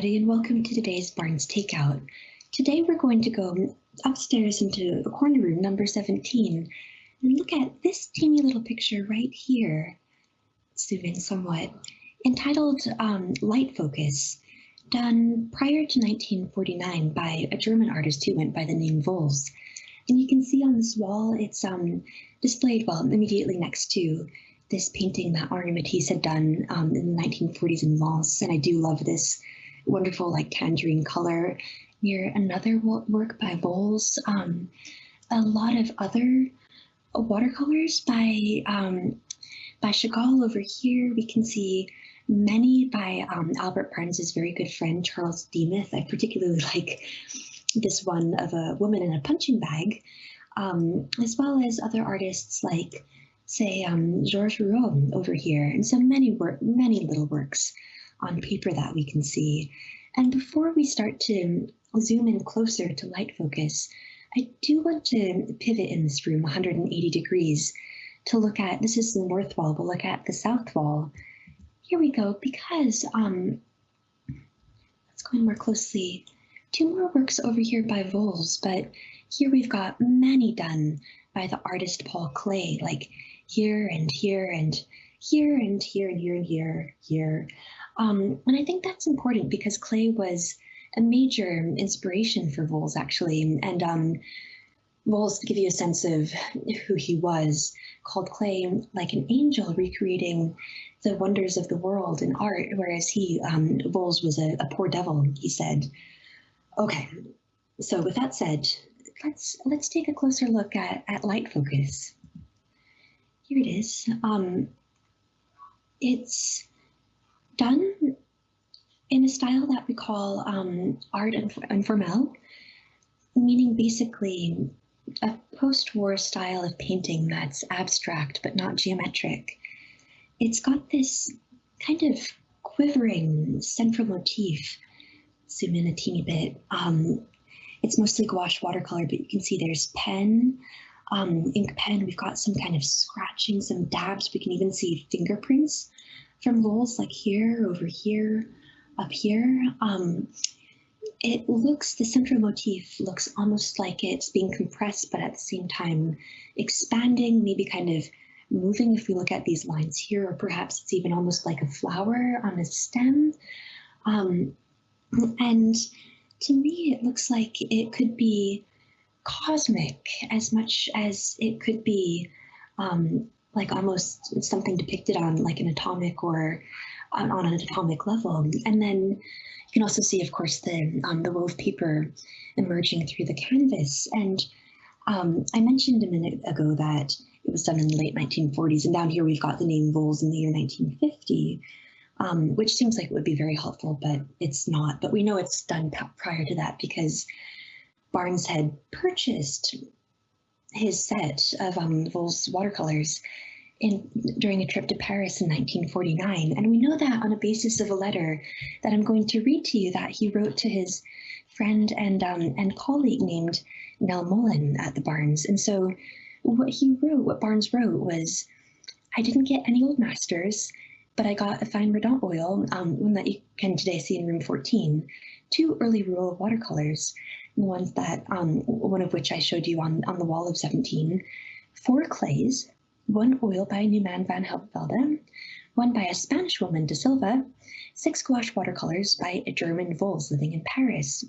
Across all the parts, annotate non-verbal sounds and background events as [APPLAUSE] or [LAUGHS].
everybody, and welcome to today's Barnes Takeout. Today we're going to go upstairs into corner room number 17 and look at this teeny little picture right here, zoom in somewhat, entitled um, Light Focus, done prior to 1949 by a German artist who went by the name Wols. And you can see on this wall, it's um, displayed, well, immediately next to this painting that Henri Matisse had done um, in the 1940s in Vence. And I do love this wonderful like tangerine color. Near another work by Wols, um, a lot of other watercolors by um, by Chagall over here. We can see many by um, Albert Barnes's very good friend Charles Demuth. I particularly [LAUGHS] like this one of a woman in a punching bag, um, as well as other artists like, say, um, Georges Rouault over here, and so many work, many little works on paper that we can see. And before we start to zoom in closer to light focus, I do want to pivot in this room 180 degrees to look at, this is the north wall, we'll look at the south wall. Here we go, because, um, let's go in more closely. Two more works over here by Wols, but here we've got many done by the artist Paul Klee, like here and here and here and here and here and here, here. Um, and I think that's important because Klee was a major inspiration for Wols, actually. And um, Wols, to give you a sense of who he was, called Klee like an angel recreating the wonders of the world in art, whereas he, um, Wols, was a, a poor devil, he said. Okay, so with that said, let's let's take a closer look at, at light focus. Here it is. Um, it's done in a style that we call um, art informel, meaning basically a post-war style of painting that's abstract but not geometric. It's got this kind of quivering central motif. Zoom in a teeny bit. Um, it's mostly gouache watercolor, but you can see there's pen, um, ink pen. We've got some kind of scratching, some dabs. We can even see fingerprints from Wols like here, over here, up here. Um, it looks, the central motif looks almost like it's being compressed, but at the same time expanding, maybe kind of moving if we look at these lines here, or perhaps it's even almost like a flower on a stem. Um, and to me, it looks like it could be cosmic as much as it could be um, like almost something depicted on like an atomic or on, on an atomic level. And then you can also see, of course, the um, the wove paper emerging through the canvas. And um, I mentioned a minute ago that it was done in the late 1940s, and down here we've got the name Wols in the year 1950, um, which seems like it would be very helpful, but it's not. But we know it's done prior to that because Barnes had purchased his set of um, Wols watercolors in, during a trip to Paris in 1949. And we know that on a basis of a letter that I'm going to read to you that he wrote to his friend and, um, and colleague named Nelle Mullen at the Barnes. And so what he wrote, what Barnes wrote was, I didn't get any old masters, but I got a fine Mordaunt oil, um, one that you can today see in room 14, two early Rouault watercolors, ones that, um, one of which I showed you on, on the wall of 17, four Klees, one oil by Neumann van Helvelde, one by a Spanish woman, De Silva, six gouache watercolors by a German Wols living in Paris.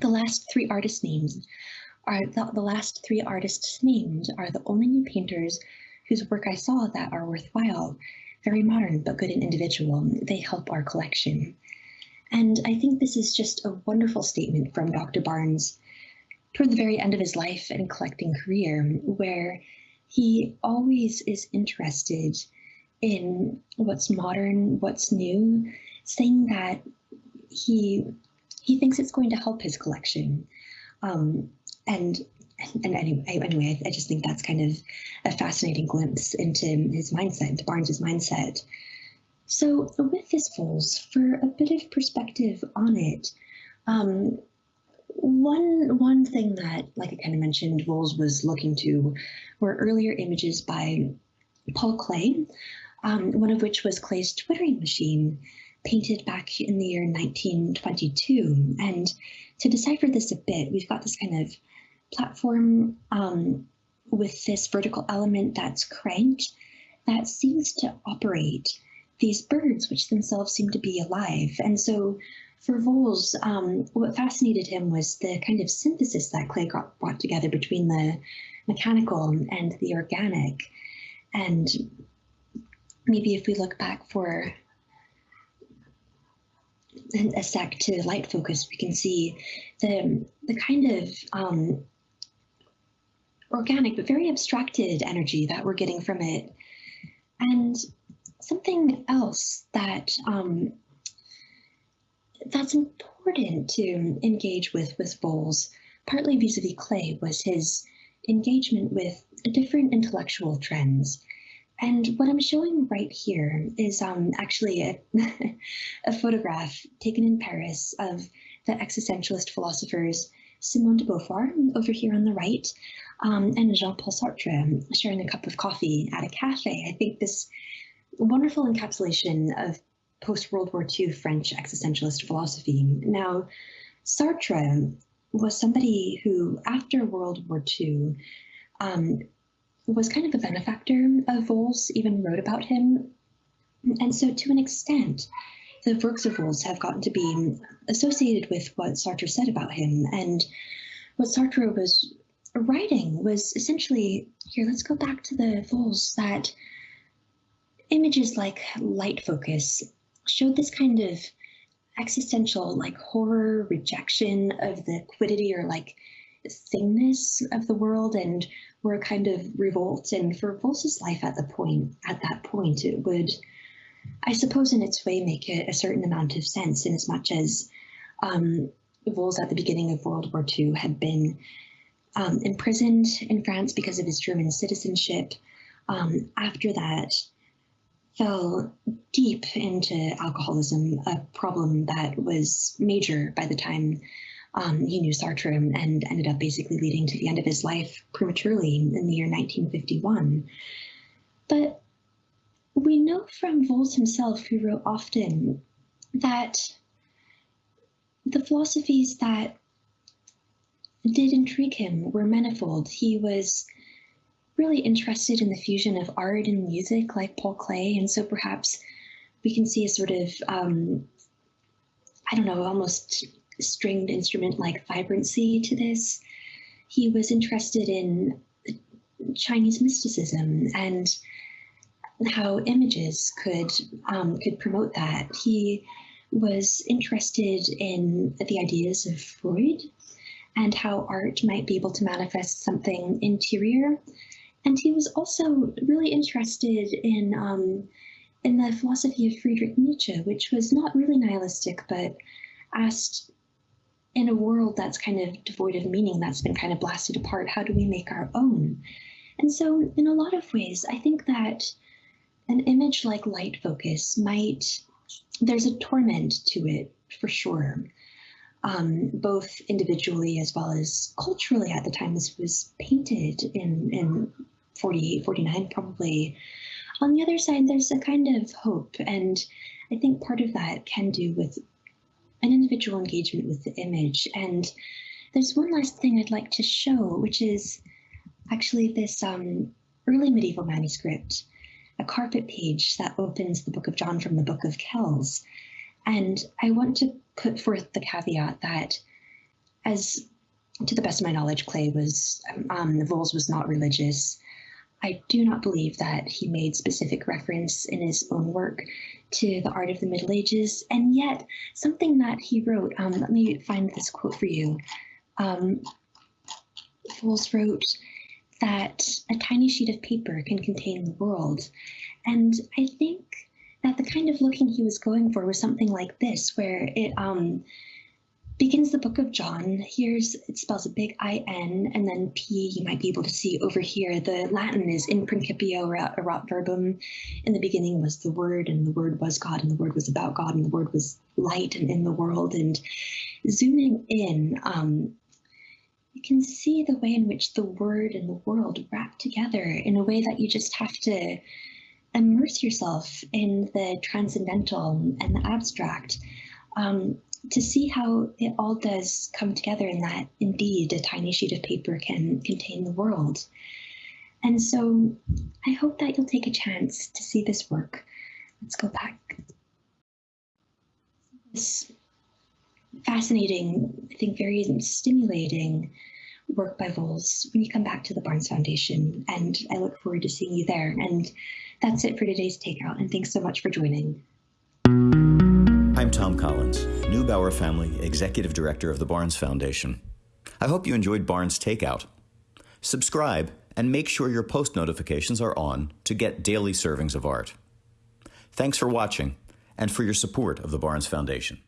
The last three artists names are the, the last three artists named are the only new painters whose work I saw that are worthwhile. Very modern, but good and individual. They help our collection. And I think this is just a wonderful statement from Dr. Barnes toward the very end of his life and collecting career, where he always is interested in what's modern, what's new, saying that he he thinks it's going to help his collection. Um, and and anyway, anyway, I just think that's kind of a fascinating glimpse into his mindset, into Barnes's mindset. So with this Wols, for a bit of perspective on it, um, one one thing that, like I kind of mentioned, Wols was looking to were earlier images by Paul Klee, um, one of which was Klee's twittering machine painted back in the year 1922. And to decipher this a bit, we've got this kind of platform um, with this vertical element that's cranked that seems to operate these birds, which themselves seem to be alive. And so for Wols, um, what fascinated him was the kind of synthesis that Klee got, brought together between the mechanical and the organic. And maybe if we look back for a sec to light focus, we can see the, the kind of um, organic but very abstracted energy that we're getting from it. And something else that um, that's important to engage with with Wols, partly vis-a-vis Klee, was his engagement with different intellectual trends. And what I'm showing right here is um, actually a, [LAUGHS] a photograph taken in Paris of the existentialist philosophers Simone de Beauvoir over here on the right, um, and Jean-Paul Sartre sharing a cup of coffee at a cafe. I think this wonderful encapsulation of post-World War II French existentialist philosophy. Now, Sartre was somebody who, after World War II, um, was kind of a benefactor of Wols, even wrote about him. And so to an extent, the works of Wols have gotten to be associated with what Sartre said about him. And what Sartre was writing was essentially, here, let's go back to the Wols, that images like light focus showed this kind of existential like horror rejection of the quiddity or like thingness of the world and were a kind of revolt and for Wols's life at the point at that point it would I suppose in its way make a, a certain amount of sense in as much as um, Wols at the beginning of World War II had been um, imprisoned in France because of his German citizenship. Um, after that, fell deep into alcoholism, a problem that was major by the time um, he knew Sartre and ended up basically leading to the end of his life prematurely in the year 1951. But we know from Wols himself, who wrote often, that the philosophies that did intrigue him were manifold. He was really interested in the fusion of art and music like Paul Klee. And so perhaps we can see a sort of, um, I don't know, almost stringed instrument like vibrancy to this. He was interested in Chinese mysticism and how images could um, could promote that. He was interested in the ideas of Freud and how art might be able to manifest something interior and he was also really interested in um, in the philosophy of Friedrich Nietzsche, which was not really nihilistic, but asked in a world that's kind of devoid of meaning, that's been kind of blasted apart, how do we make our own? And so, in a lot of ways, I think that an image like light focus might, there's a torment to it for sure. Um, both individually as well as culturally at the time this was painted in, in 48, 49 probably. On the other side, there's a kind of hope. And I think part of that can do with an individual engagement with the image. And there's one last thing I'd like to show, which is actually this um, early medieval manuscript, a carpet page that opens the Book of John from the Book of Kells. And I want to put forth the caveat that as to the best of my knowledge, Klee was, um, Wols was not religious. I do not believe that he made specific reference in his own work to the art of the Middle Ages, and yet something that he wrote, um, let me find this quote for you. Um, Wols wrote that a tiny sheet of paper can contain the world. And I think that the kind of looking he was going for was something like this, where it um, begins the book of John. Here's, it spells a big I-N and then P you might be able to see over here. The Latin is in principio erat verbum. In the beginning was the word and the word was God and the word was about God and the word was light and in the world. And zooming in, um, you can see the way in which the word and the world wrap together in a way that you just have to immerse yourself in the transcendental and the abstract um, to see how it all does come together and that indeed a tiny sheet of paper can contain the world. And so I hope that you'll take a chance to see this work. Let's go back. This fascinating, I think very stimulating work by Wols when you come back to the Barnes Foundation. And I look forward to seeing you there. And that's it for today's Takeout. And thanks so much for joining. I'm Tom Collins, Neubauer Family Executive Director of the Barnes Foundation. I hope you enjoyed Barnes Takeout. Subscribe and make sure your post notifications are on to get daily servings of art. Thanks for watching and for your support of the Barnes Foundation.